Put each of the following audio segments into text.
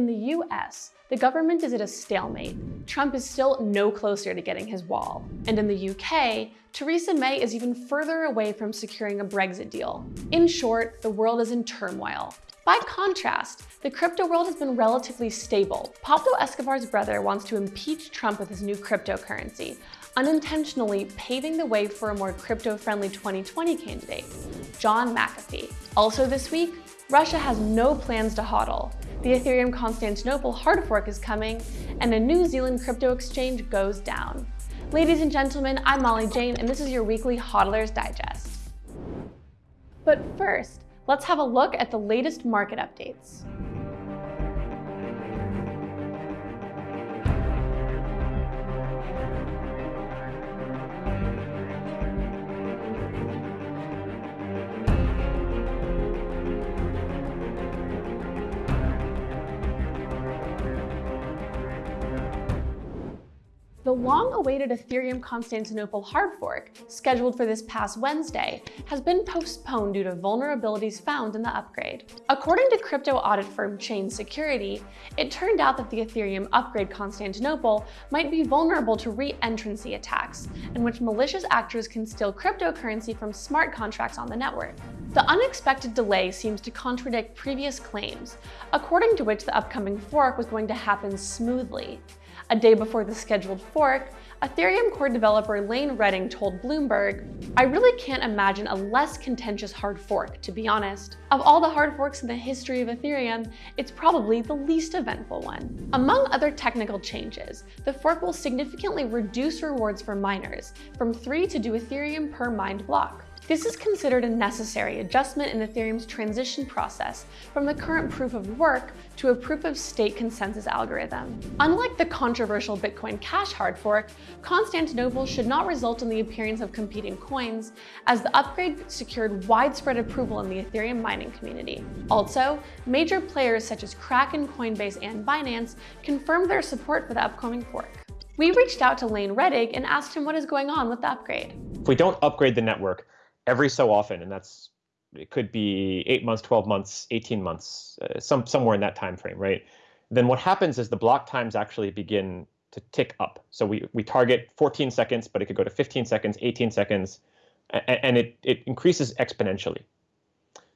In the US, the government is at a stalemate. Trump is still no closer to getting his wall. And in the UK, Theresa May is even further away from securing a Brexit deal. In short, the world is in turmoil. By contrast, the crypto world has been relatively stable. Pablo Escobar's brother wants to impeach Trump with his new cryptocurrency, unintentionally paving the way for a more crypto-friendly 2020 candidate, John McAfee. Also this week, Russia has no plans to hodl. The Ethereum Constantinople hard fork is coming, and a New Zealand crypto exchange goes down. Ladies and gentlemen, I'm Molly Jane, and this is your weekly Hodlers Digest. But first, let's have a look at the latest market updates. The long-awaited Ethereum Constantinople hard fork, scheduled for this past Wednesday, has been postponed due to vulnerabilities found in the upgrade. According to crypto audit firm Chain Security, it turned out that the Ethereum upgrade Constantinople might be vulnerable to re-entrancy attacks, in which malicious actors can steal cryptocurrency from smart contracts on the network. The unexpected delay seems to contradict previous claims, according to which the upcoming fork was going to happen smoothly. A day before the scheduled fork, Ethereum core developer Lane Rettig told Bloomberg, I really can't imagine a less contentious hard fork, to be honest. Of all the hard forks in the history of Ethereum, it's probably the least eventful one. Among other technical changes, the fork will significantly reduce rewards for miners, from 3 to 2 Ethereum per mined block. This is considered a necessary adjustment in Ethereum's transition process from the current proof of work to a proof of stake consensus algorithm. Unlike the controversial Bitcoin Cash hard fork, Constantinople should not result in the appearance of competing coins, as the upgrade secured widespread approval in the Ethereum mining community. Also, major players such as Kraken, Coinbase, and Binance confirmed their support for the upcoming fork. We reached out to Lane Rettig and asked him what is going on with the upgrade. If we don't upgrade the network, every so often, and that's it could be eight months, 12 months, 18 months, uh, some somewhere in that time frame, right? Then what happens is the block times actually begin to tick up. So we we target 14 seconds, but it could go to 15 seconds, 18 seconds, and, and it it increases exponentially.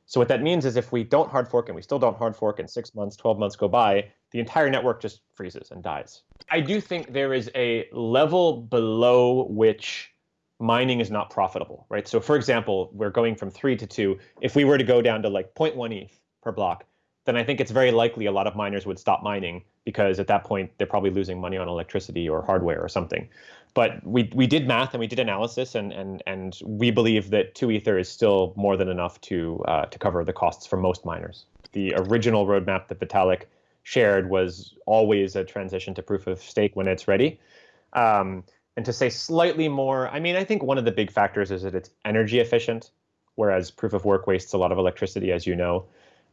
So what that means is if we don't hard fork and we still don't hard fork and six months, 12 months go by, the entire network just freezes and dies. I do think there is a level below which mining is not profitable, right? So for example, we're going from three to two. If we were to go down to like 0.1 ETH per block, then I think it's very likely a lot of miners would stop mining because at that point they're probably losing money on electricity or hardware or something. But we we did math and we did analysis and and and we believe that two ether is still more than enough to uh, to cover the costs for most miners. The original roadmap that Vitalik shared was always a transition to proof of stake when it's ready. Um, and to say slightly more, I mean, I think one of the big factors is that it's energy efficient, whereas proof of work wastes a lot of electricity, as you know.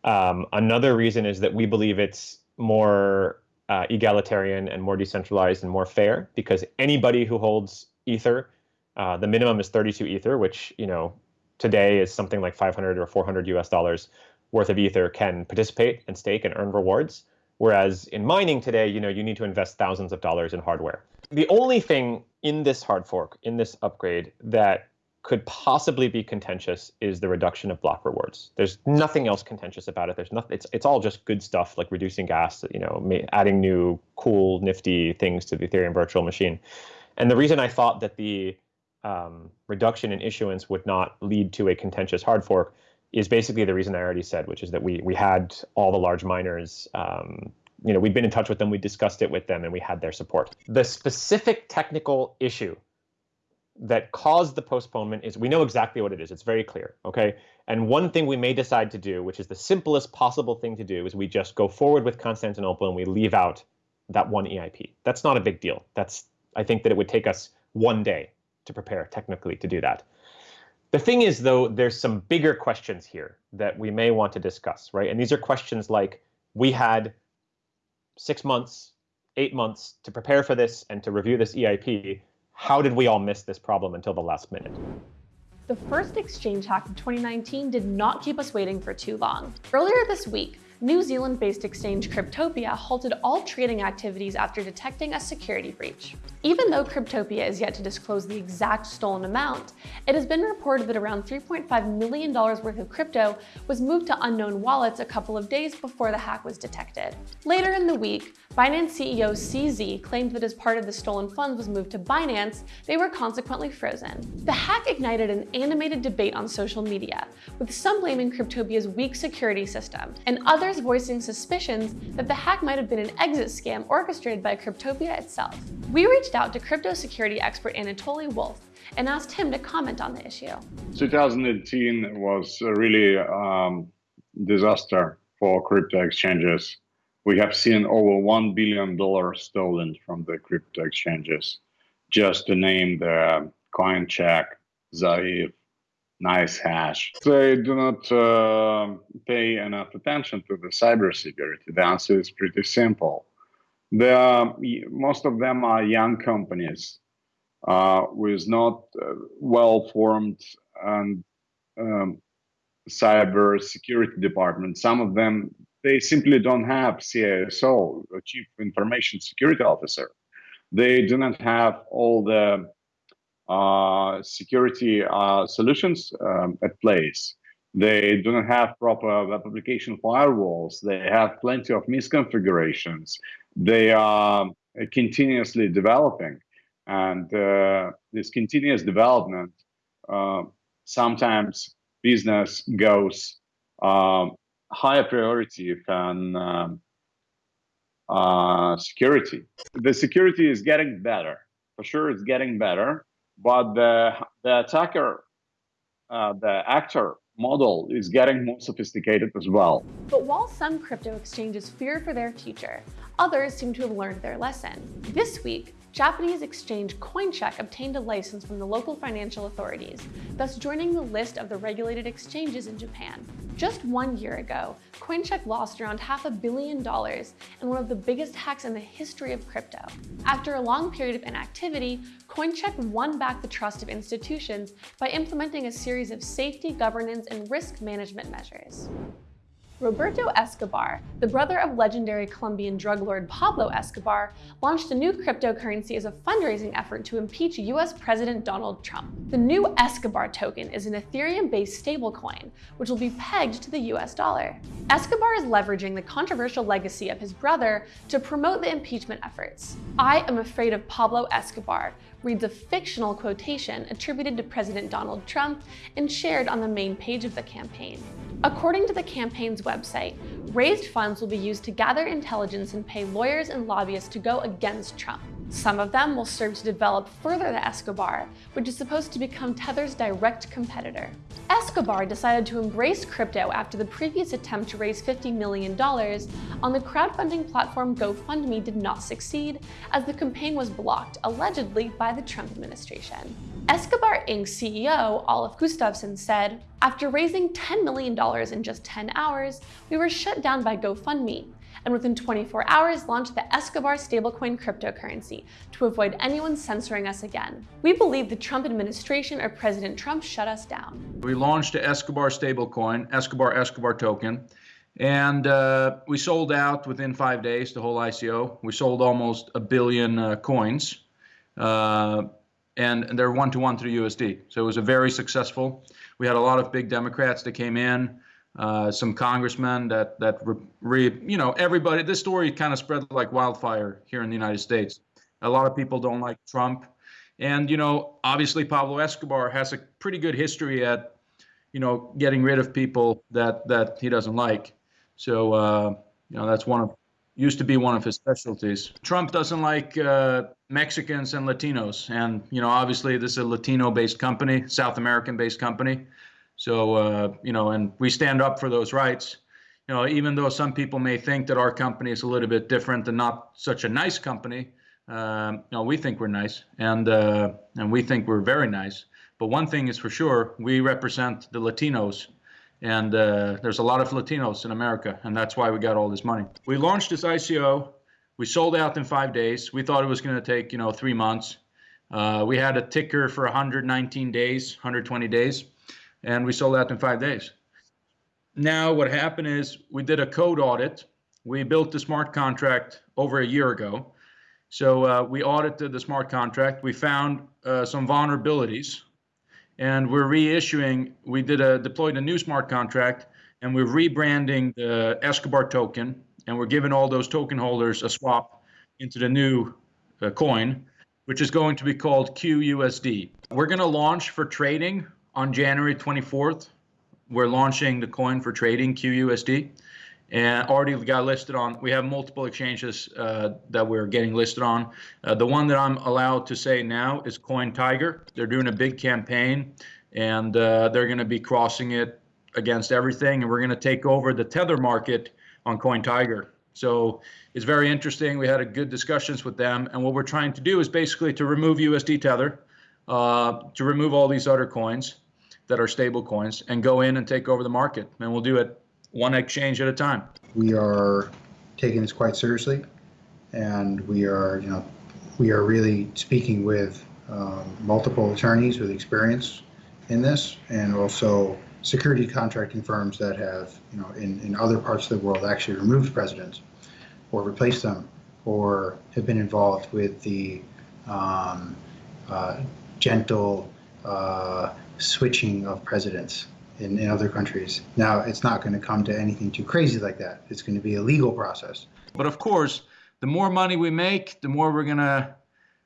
Um, another reason is that we believe it's more uh, egalitarian and more decentralized and more fair because anybody who holds Ether, uh, the minimum is 32 Ether, which you know today is something like 500 or 400 US dollars worth of Ether can participate and stake and earn rewards. Whereas in mining today, you know, you need to invest thousands of dollars in hardware. The only thing in this hard fork, in this upgrade, that could possibly be contentious is the reduction of block rewards. There's nothing else contentious about it. There's nothing. It's it's all just good stuff like reducing gas, you know, adding new cool, nifty things to the Ethereum virtual machine. And the reason I thought that the um, reduction in issuance would not lead to a contentious hard fork is basically the reason I already said, which is that we we had all the large miners. Um, you know, we'd been in touch with them, we discussed it with them, and we had their support. The specific technical issue that caused the postponement is we know exactly what it is. It's very clear. Okay. And one thing we may decide to do, which is the simplest possible thing to do, is we just go forward with Constantinople and we leave out that one EIP. That's not a big deal. That's I think that it would take us one day to prepare technically to do that. The thing is, though, there's some bigger questions here that we may want to discuss, right? And these are questions like we had six months, eight months to prepare for this and to review this EIP. How did we all miss this problem until the last minute? The first exchange hack of 2019 did not keep us waiting for too long. Earlier this week, New Zealand-based exchange Cryptopia halted all trading activities after detecting a security breach. Even though Cryptopia is yet to disclose the exact stolen amount, it has been reported that around $3.5 million worth of crypto was moved to unknown wallets a couple of days before the hack was detected. Later in the week, Binance CEO CZ claimed that as part of the stolen funds was moved to Binance, they were consequently frozen. The hack ignited an animated debate on social media, with some blaming Cryptopia's weak security system, and others voicing suspicions that the hack might have been an exit scam orchestrated by Cryptopia itself. We reached out to crypto security expert Anatoly Wolf and asked him to comment on the issue. 2018 was really um, disaster for crypto exchanges. We have seen over $1 billion stolen from the crypto exchanges. Just to name the CoinCheck, Zaif, NiceHash. They do not uh, pay enough attention to the cybersecurity. The answer is pretty simple. Most of them are young companies uh, with not uh, well-formed and um, cyber security department. Some of them, they simply don't have CISO, Chief Information Security Officer. They do not have all the security uh, solutions um, at place. They do not have proper web application firewalls. They have plenty of misconfigurations. They are continuously developing. And uh, this continuous development, uh, sometimes business goes um, higher priority than um, uh, security. The security is getting better. For sure, it's getting better. But the, the attacker, uh, the actor model is getting more sophisticated as well. But while some crypto exchanges fear for their future, others seem to have learned their lesson. This week, Japanese exchange Coincheck obtained a license from the local financial authorities, thus joining the list of the regulated exchanges in Japan. Just one year ago, Coincheck lost around half a billion dollars in one of the biggest hacks in the history of crypto. After a long period of inactivity, Coincheck won back the trust of institutions by implementing a series of safety, governance, and risk management measures. Roberto Escobar, the brother of legendary Colombian drug lord Pablo Escobar, launched a new cryptocurrency as a fundraising effort to impeach US President Donald Trump. The new Escobar token is an Ethereum-based stablecoin, which will be pegged to the US dollar. Escobar is leveraging the controversial legacy of his brother to promote the impeachment efforts. I am afraid of Pablo Escobar, reads a fictional quotation attributed to President Donald Trump and shared on the main page of the campaign. According to the campaign's website, raised funds will be used to gather intelligence and pay lawyers and lobbyists to go against Trump. Some of them will serve to develop further the Escobar, which is supposed to become Tether's direct competitor. Escobar decided to embrace crypto after the previous attempt to raise $50 million on the crowdfunding platform GoFundMe did not succeed, as the campaign was blocked, allegedly by the Trump administration. Escobar Inc. CEO, Olof Gustafsson, said, After raising $10 million in just 10 hours, we were shut down by GoFundMe and within 24 hours launched the Escobar stablecoin cryptocurrency to avoid anyone censoring us again. We believe the Trump administration or President Trump shut us down. We launched the Escobar stablecoin, Escobar Escobar token, and uh, we sold out within five days, the whole ICO. We sold almost a billion uh, coins. Uh, and they're one to one the USD. So it was a very successful. We had a lot of big Democrats that came in uh, some congressmen that that re, you know everybody. This story kind of spread like wildfire here in the United States. A lot of people don't like Trump, and you know obviously Pablo Escobar has a pretty good history at you know getting rid of people that that he doesn't like. So uh, you know that's one of used to be one of his specialties. Trump doesn't like uh, Mexicans and Latinos, and you know obviously this is a Latino-based company, South American-based company. So, uh, you know, and we stand up for those rights. You know, even though some people may think that our company is a little bit different and not such a nice company, um, you know, we think we're nice, and uh, and we think we're very nice. But one thing is for sure, we represent the Latinos, and uh, there's a lot of Latinos in America, and that's why we got all this money. We launched this ICO. We sold out in five days. We thought it was going to take, you know, three months. Uh, we had a ticker for 119 days, 120 days and we sold out in five days. now what happened is we did a code audit. We built the smart contract over a year ago. So uh, we audited the smart contract. We found uh, some vulnerabilities, and we're reissuing. We did a deployed a new smart contract, and we're rebranding the Escobar token, and we're giving all those token holders a swap into the new uh, coin, which is going to be called QUSD. We're going to launch for trading on January 24th. We're launching the coin for trading QUSD and already got listed on. We have multiple exchanges uh, that we're getting listed on. Uh, the one that I'm allowed to say now is CoinTiger. They're doing a big campaign, and uh, they're going to be crossing it against everything, and we're going to take over the tether market on CoinTiger. So it's very interesting. We had a good discussions with them, and what we're trying to do is basically to remove USD tether, uh, to remove all these other coins that are stable coins, and go in and take over the market. And we'll do it one exchange at a time. We are taking this quite seriously, and we are, you know, we are really speaking with um, multiple attorneys with experience in this, and also security contracting firms that have, you know, in, in other parts of the world actually removed presidents or replaced them or have been involved with the um, uh, gentle uh, switching of presidents in, in other countries. Now, it's not going to come to anything too crazy like that. It's going to be a legal process. But of course, the more money we make, the more we're gonna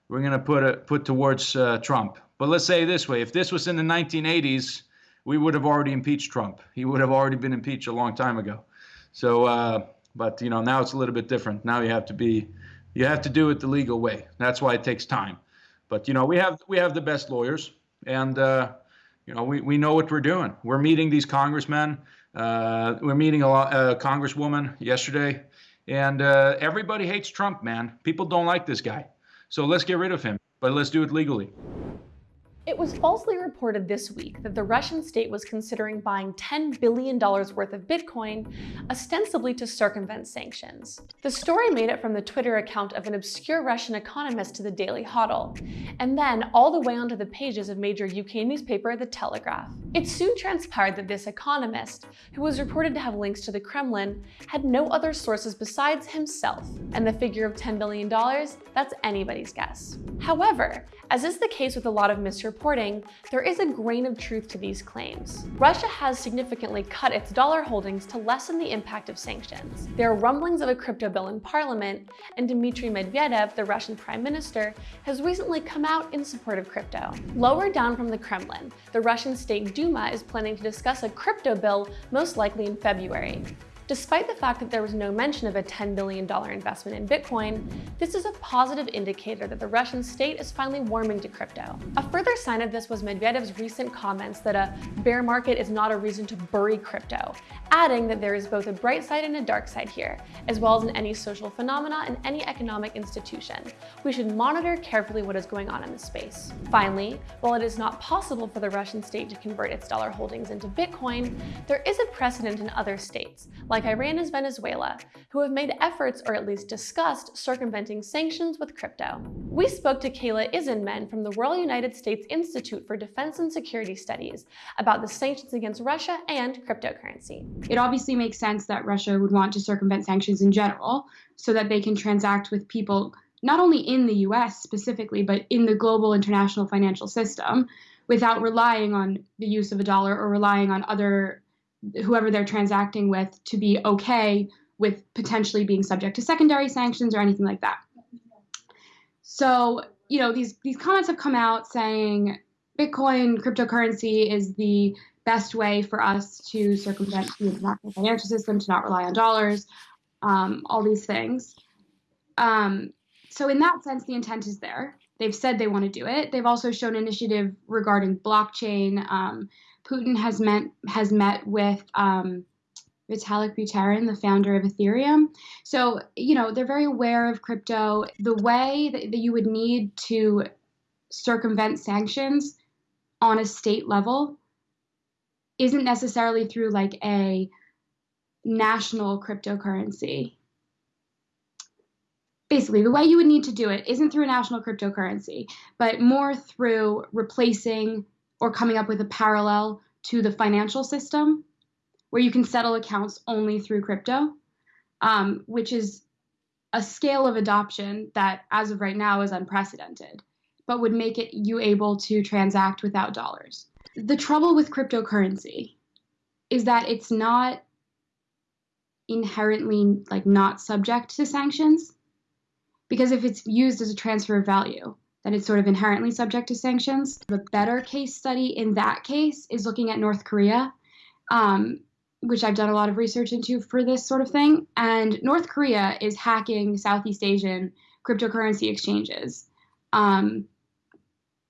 we're gonna put a, put towards uh, Trump. But let's say this way: if this was in the 1980s, we would have already impeached Trump. He would have already been impeached a long time ago. So, uh, but you know, now it's a little bit different. Now you have to be, you have to do it the legal way. That's why it takes time. But you know, we have we have the best lawyers, and uh, you know, we, we know what we're doing. We're meeting these congressmen. Uh, we're meeting a, a, congresswoman yesterday, and uh, everybody hates Trump, man. People don't like this guy. So let's get rid of him, but let's do it legally. It was falsely reported this week that the Russian state was considering buying $10 billion worth of Bitcoin, ostensibly to circumvent sanctions. The story made it from the Twitter account of an obscure Russian economist to the Daily Hodl, and then all the way onto the pages of major UK newspaper The Telegraph. It soon transpired that this economist, who was reported to have links to the Kremlin, had no other sources besides himself, and the figure of $10 billion, that's anybody's guess. However, as is the case with a lot of misreporting, there is a grain of truth to these claims. Russia has significantly cut its dollar holdings to lessen the impact of sanctions. There are rumblings of a crypto bill in parliament, and Dmitry Medvedev, the Russian prime minister, has recently come out in support of crypto. Lower down from the Kremlin, the Russian State Duma is planning to discuss a crypto bill most likely in February. Despite the fact that there was no mention of a $10 billion investment in Bitcoin, this is a positive indicator that the Russian state is finally warming to crypto. A further sign of this was Medvedev's recent comments that a bear market is not a reason to bury crypto, adding that there is both a bright side and a dark side here, as well as in any social phenomena and any economic institution. We should monitor carefully what is going on in the space. Finally, while it is not possible for the Russian state to convert its dollar holdings into Bitcoin, there is a precedent in other states, like Iran and Venezuela, who have made efforts or at least discussed circumventing sanctions with crypto. We spoke to Kayla Izenman from the Royal United States Institute for Defense and Security Studies about the sanctions against Russia and cryptocurrency. It obviously makes sense that Russia would want to circumvent sanctions in general so that they can transact with people not only in the US specifically, but in the global international financial system without relying on the use of a dollar or relying on other whoever they're transacting with to be okay with potentially being subject to secondary sanctions or anything like that. So, you know, these these comments have come out saying Bitcoin cryptocurrency is the best way for us to circumvent the international financial system, to not rely on dollars, um, all these things. Um, so, in that sense, the intent is there. They've said they want to do it. They've also shown initiative regarding blockchain, um, Putin has met has met with um, Vitalik Buterin, the founder of Ethereum. So, you know, they're very aware of crypto. The way that, that you would need to circumvent sanctions on a state level isn't necessarily through like a national cryptocurrency. Basically, the way you would need to do it isn't through a national cryptocurrency, but more through replacing or coming up with a parallel to the financial system where you can settle accounts only through crypto, um, which is a scale of adoption that, as of right now, is unprecedented, but would make it you able to transact without dollars. The trouble with cryptocurrency is that it's not inherently like not subject to sanctions because if it's used as a transfer of value then it's sort of inherently subject to sanctions. The better case study in that case is looking at north korea um, which i've done a lot of research into for this sort of thing. And north korea is hacking southeast asian cryptocurrency exchanges. Um,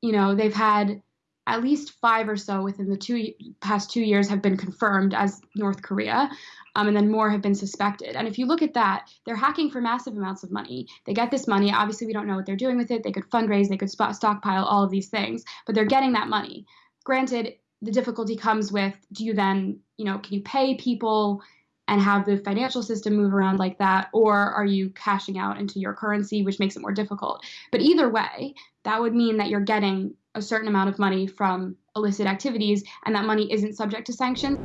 you know they've had at least five or so within the two past two years have been confirmed as North Korea, um, and then more have been suspected. And if you look at that, they're hacking for massive amounts of money. They get this money. Obviously, we don't know what they're doing with it. They could fundraise, they could stockpile, all of these things, but they're getting that money. Granted, the difficulty comes with do you then, you know, can you pay people and have the financial system move around like that, or are you cashing out into your currency, which makes it more difficult? But either way, that would mean that you're getting a certain amount of money from illicit activities and that money isn't subject to sanctions.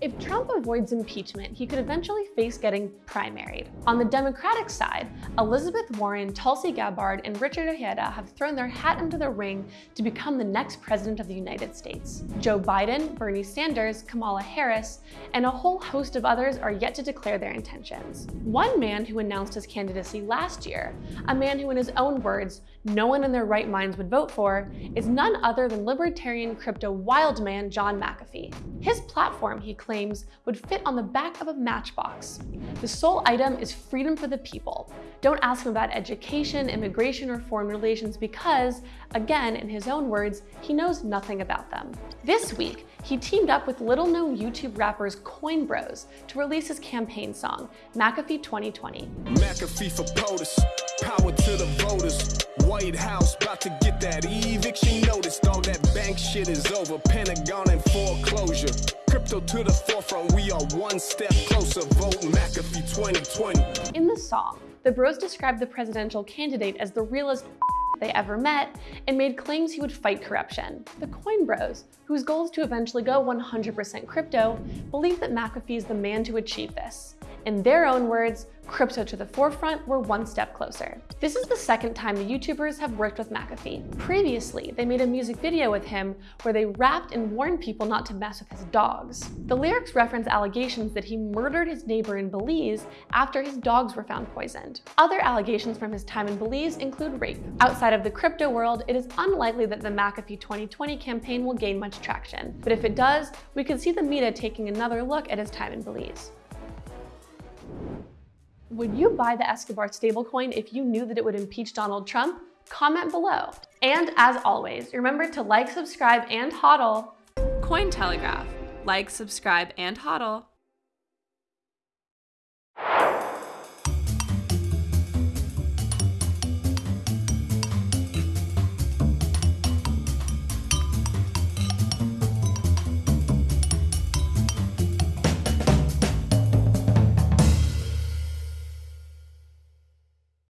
If Trump avoids impeachment, he could eventually face getting primaried. On the Democratic side, Elizabeth Warren, Tulsi Gabbard, and Richard Ojeda have thrown their hat into the ring to become the next president of the United States. Joe Biden, Bernie Sanders, Kamala Harris, and a whole host of others are yet to declare their intentions. One man who announced his candidacy last year, a man who in his own words, no one in their right minds would vote for, is none other than libertarian crypto wildman John McAfee. His platform, he claims, would fit on the back of a matchbox. The sole item is freedom for the people. Don't ask him about education, immigration, or foreign relations because, again, in his own words, he knows nothing about them. This week, he teamed up with little-known YouTube rappers Coin Bros to release his campaign song, McAfee 2020. McAfee for POTUS, power to the voters. White House about to get that eviction notice. All that bank shit is over. Pentagon and foreclosure. Crypto to the forefront. We are one step closer. Vote McAfee 2020. In the song, the bros described the presidential candidate as the realest they ever met and made claims he would fight corruption. The Coin Bros, whose goal is to eventually go 100% crypto, believe that McAfee is the man to achieve this. In their own words, crypto to the forefront, we're one step closer. This is the second time the YouTubers have worked with McAfee. Previously, they made a music video with him where they rapped and warned people not to mess with his dogs. The lyrics reference allegations that he murdered his neighbor in Belize after his dogs were found poisoned. Other allegations from his time in Belize include rape. Outside of the crypto world, it is unlikely that the McAfee 2020 campaign will gain much traction, but if it does, we could see the media taking another look at his time in Belize. Would you buy the Escobar stablecoin if you knew that it would impeach Donald Trump? Comment below. And as always, remember to like, subscribe, and hodl. Cointelegraph. Like, subscribe, and hodl.